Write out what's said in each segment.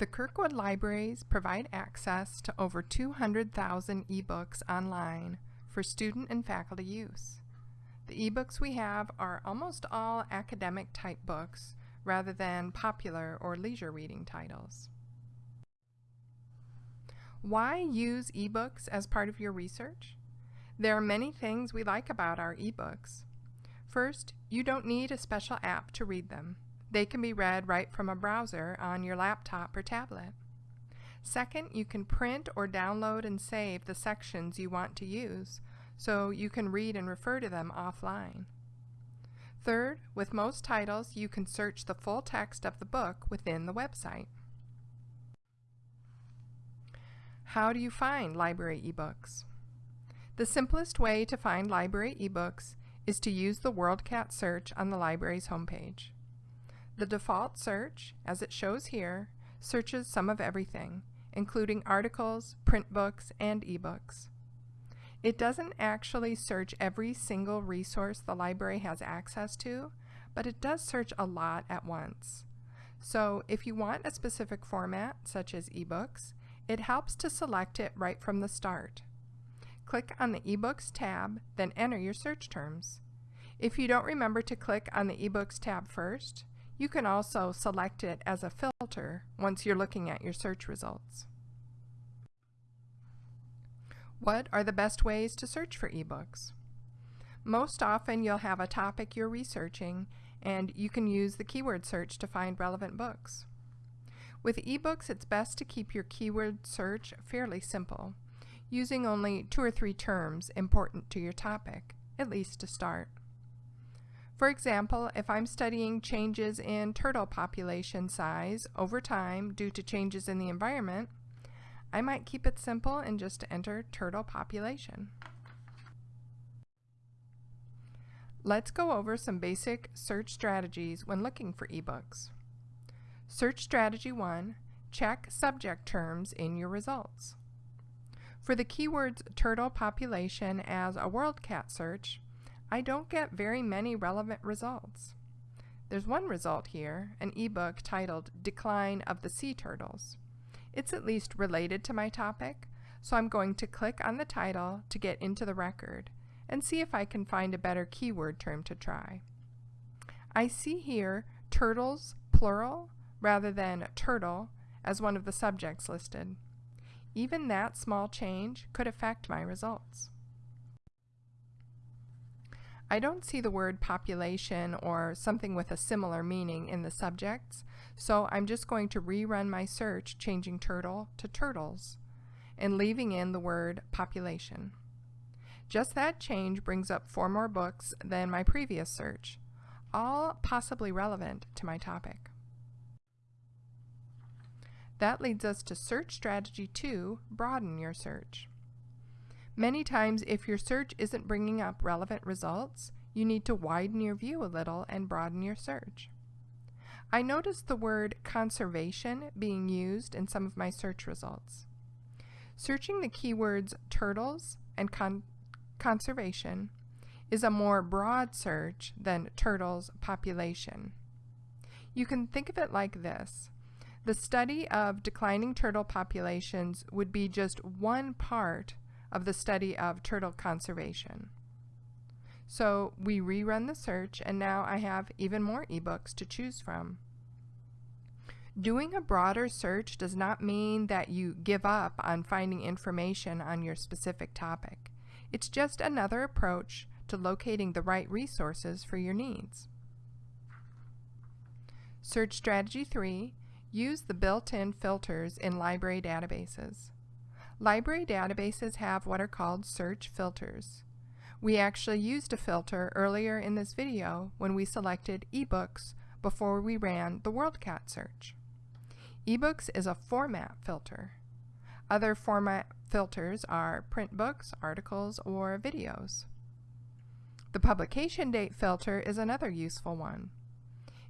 The Kirkwood Libraries provide access to over 200,000 ebooks online for student and faculty use. The ebooks we have are almost all academic type books rather than popular or leisure reading titles. Why use ebooks as part of your research? There are many things we like about our ebooks. First, you don't need a special app to read them. They can be read right from a browser on your laptop or tablet. Second, you can print or download and save the sections you want to use, so you can read and refer to them offline. Third, with most titles, you can search the full text of the book within the website. How do you find library ebooks? The simplest way to find library ebooks is to use the WorldCat search on the library's homepage. The default search, as it shows here, searches some of everything, including articles, print books, and ebooks. It doesn't actually search every single resource the library has access to, but it does search a lot at once. So if you want a specific format, such as ebooks, it helps to select it right from the start. Click on the eBooks tab, then enter your search terms. If you don't remember to click on the eBooks tab first, you can also select it as a filter once you're looking at your search results. What are the best ways to search for ebooks? Most often you'll have a topic you're researching and you can use the keyword search to find relevant books. With ebooks, it's best to keep your keyword search fairly simple, using only two or three terms important to your topic, at least to start. For example, if I'm studying changes in turtle population size over time due to changes in the environment, I might keep it simple and just enter turtle population. Let's go over some basic search strategies when looking for ebooks. Search strategy 1, check subject terms in your results. For the keywords turtle population as a WorldCat search, I don't get very many relevant results. There's one result here, an ebook titled Decline of the Sea Turtles. It's at least related to my topic, so I'm going to click on the title to get into the record and see if I can find a better keyword term to try. I see here turtles, plural, rather than turtle as one of the subjects listed. Even that small change could affect my results. I don't see the word population or something with a similar meaning in the subjects, so I'm just going to rerun my search changing turtle to turtles and leaving in the word population. Just that change brings up four more books than my previous search, all possibly relevant to my topic. That leads us to search strategy two, broaden your search. Many times, if your search isn't bringing up relevant results, you need to widen your view a little and broaden your search. I noticed the word conservation being used in some of my search results. Searching the keywords turtles and con conservation is a more broad search than turtles population. You can think of it like this. The study of declining turtle populations would be just one part of the study of turtle conservation. So we rerun the search and now I have even more ebooks to choose from. Doing a broader search does not mean that you give up on finding information on your specific topic. It's just another approach to locating the right resources for your needs. Search Strategy 3 Use the built-in filters in library databases. Library databases have what are called search filters. We actually used a filter earlier in this video when we selected eBooks before we ran the WorldCat search. eBooks is a format filter. Other format filters are print books, articles, or videos. The publication date filter is another useful one.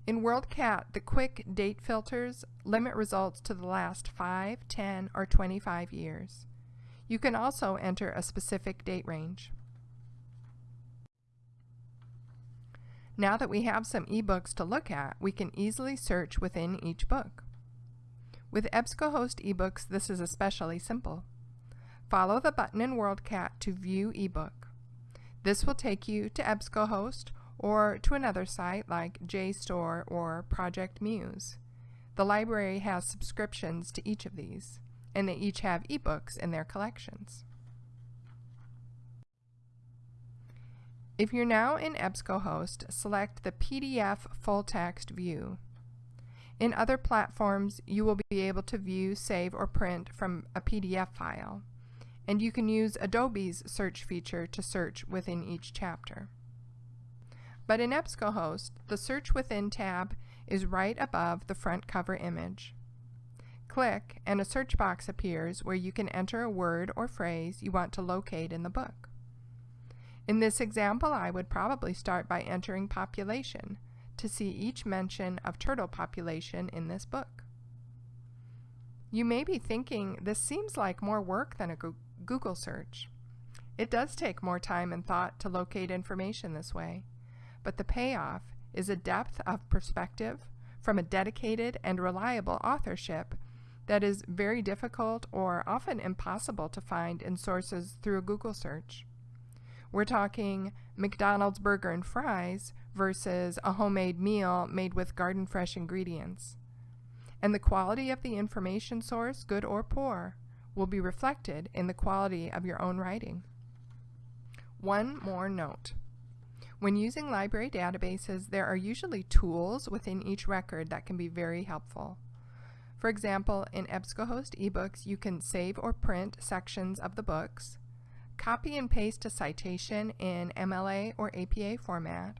In WorldCat, the quick date filters limit results to the last 5, 10, or 25 years. You can also enter a specific date range. Now that we have some ebooks to look at, we can easily search within each book. With EBSCOhost ebooks, this is especially simple. Follow the button in WorldCat to view ebook. This will take you to EBSCOhost or to another site like JSTOR or Project Muse. The library has subscriptions to each of these, and they each have ebooks in their collections. If you're now in EBSCOhost, select the PDF full text view. In other platforms, you will be able to view, save, or print from a PDF file and you can use Adobe's search feature to search within each chapter. But in EBSCOhost, the Search Within tab is right above the front cover image. Click and a search box appears where you can enter a word or phrase you want to locate in the book. In this example, I would probably start by entering population to see each mention of turtle population in this book. You may be thinking this seems like more work than a Google search. It does take more time and thought to locate information this way, but the payoff is a depth of perspective from a dedicated and reliable authorship that is very difficult or often impossible to find in sources through a Google search. We're talking McDonald's burger and fries versus a homemade meal made with garden fresh ingredients. And the quality of the information source, good or poor, will be reflected in the quality of your own writing. One more note. When using library databases, there are usually tools within each record that can be very helpful. For example, in EBSCOhost ebooks, you can save or print sections of the books, copy and paste a citation in MLA or APA format,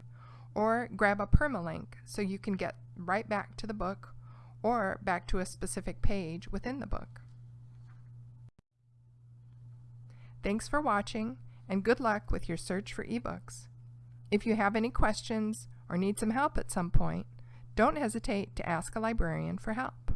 or grab a permalink so you can get right back to the book or back to a specific page within the book. Thanks for watching and good luck with your search for ebooks. If you have any questions or need some help at some point, don't hesitate to ask a librarian for help.